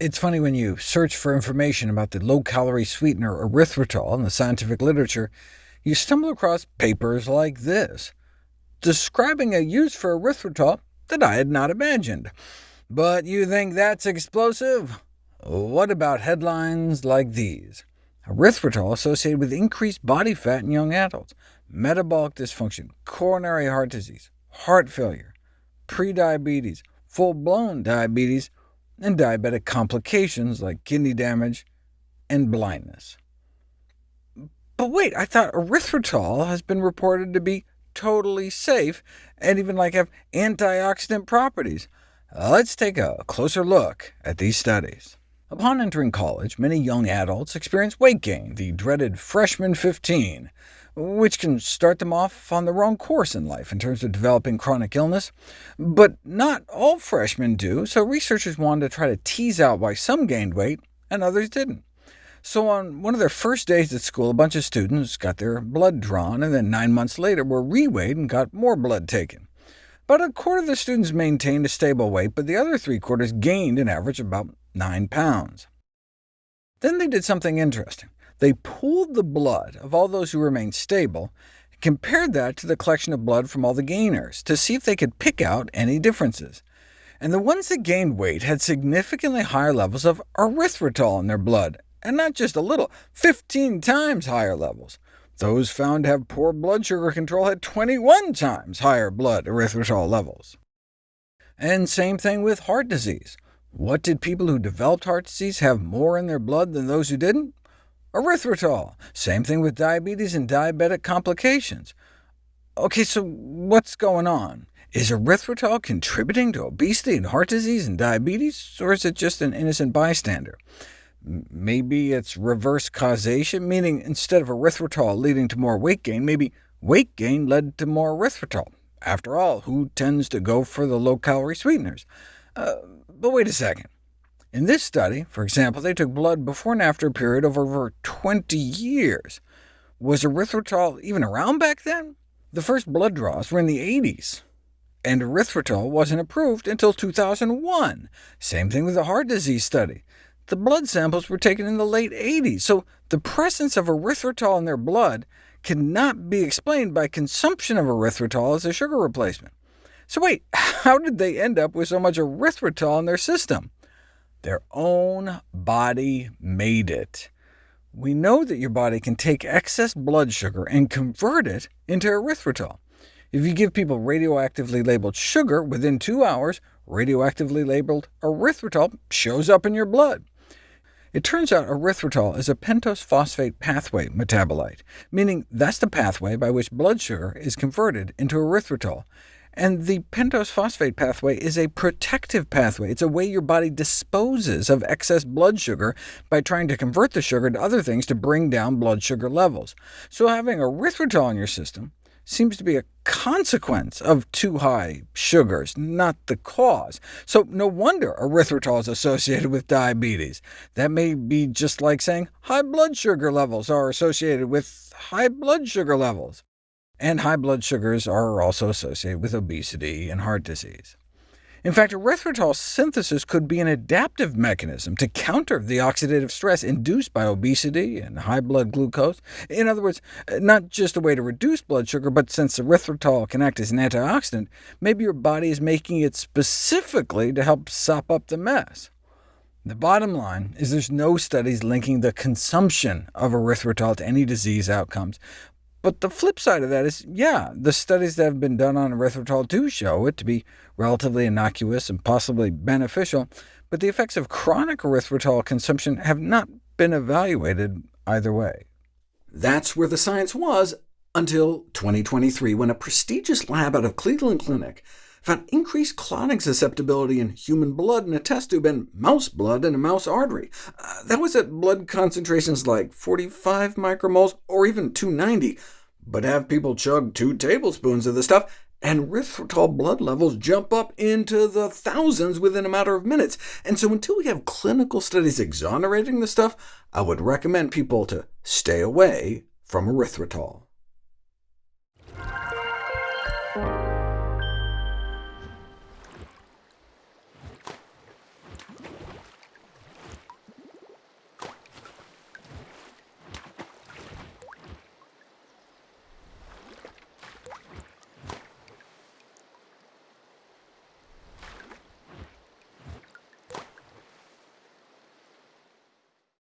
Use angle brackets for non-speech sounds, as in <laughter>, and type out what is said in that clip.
It's funny when you search for information about the low-calorie sweetener erythritol in the scientific literature, you stumble across papers like this, describing a use for erythritol that I had not imagined. But you think that's explosive? What about headlines like these? Erythritol associated with increased body fat in young adults, metabolic dysfunction, coronary heart disease, heart failure, prediabetes, full-blown diabetes, and diabetic complications like kidney damage and blindness. But wait, I thought erythritol has been reported to be totally safe, and even like have antioxidant properties. Let's take a closer look at these studies. Upon entering college, many young adults experience weight gain, the dreaded freshman 15, which can start them off on the wrong course in life in terms of developing chronic illness. But not all freshmen do, so researchers wanted to try to tease out why some gained weight and others didn't. So on one of their first days at school, a bunch of students got their blood drawn, and then nine months later were reweighed and got more blood taken. About a quarter of the students maintained a stable weight, but the other three quarters gained an average of about 9 pounds. Then they did something interesting. They pooled the blood of all those who remained stable, and compared that to the collection of blood from all the gainers, to see if they could pick out any differences. And the ones that gained weight had significantly higher levels of erythritol in their blood, and not just a little, 15 times higher levels. Those found to have poor blood sugar control had 21 times higher blood erythritol levels. And same thing with heart disease. What did people who developed heart disease have more in their blood than those who didn't? Erythritol. Same thing with diabetes and diabetic complications. OK, so what's going on? Is erythritol contributing to obesity and heart disease and diabetes, or is it just an innocent bystander? Maybe it's reverse causation, meaning instead of erythritol leading to more weight gain, maybe weight gain led to more erythritol. After all, who tends to go for the low-calorie sweeteners? Uh, but wait a second. In this study, for example, they took blood before and after a period of over 20 years. Was erythritol even around back then? The first blood draws were in the 80s, and erythritol wasn't approved until 2001. Same thing with the heart disease study. The blood samples were taken in the late 80s, so the presence of erythritol in their blood cannot be explained by consumption of erythritol as a sugar replacement. So wait, <laughs> how did they end up with so much erythritol in their system? Their own body made it. We know that your body can take excess blood sugar and convert it into erythritol. If you give people radioactively labeled sugar, within two hours, radioactively labeled erythritol shows up in your blood. It turns out erythritol is a pentose phosphate pathway metabolite, meaning that's the pathway by which blood sugar is converted into erythritol. And the pentose phosphate pathway is a protective pathway. It's a way your body disposes of excess blood sugar by trying to convert the sugar to other things to bring down blood sugar levels. So having erythritol in your system seems to be a consequence of too high sugars, not the cause. So no wonder erythritol is associated with diabetes. That may be just like saying high blood sugar levels are associated with high blood sugar levels and high blood sugars are also associated with obesity and heart disease. In fact, erythritol synthesis could be an adaptive mechanism to counter the oxidative stress induced by obesity and high blood glucose. In other words, not just a way to reduce blood sugar, but since erythritol can act as an antioxidant, maybe your body is making it specifically to help sop up the mess. The bottom line is there's no studies linking the consumption of erythritol to any disease outcomes, but the flip side of that is, yeah, the studies that have been done on erythritol do show it to be relatively innocuous and possibly beneficial, but the effects of chronic erythritol consumption have not been evaluated either way. That's where the science was until 2023, when a prestigious lab out of Cleveland Clinic found increased clotting susceptibility in human blood in a test tube and mouse blood in a mouse artery. Uh, that was at blood concentrations like 45 micromoles or even 290, but have people chug two tablespoons of the stuff, and erythritol blood levels jump up into the thousands within a matter of minutes. And so until we have clinical studies exonerating the stuff, I would recommend people to stay away from erythritol.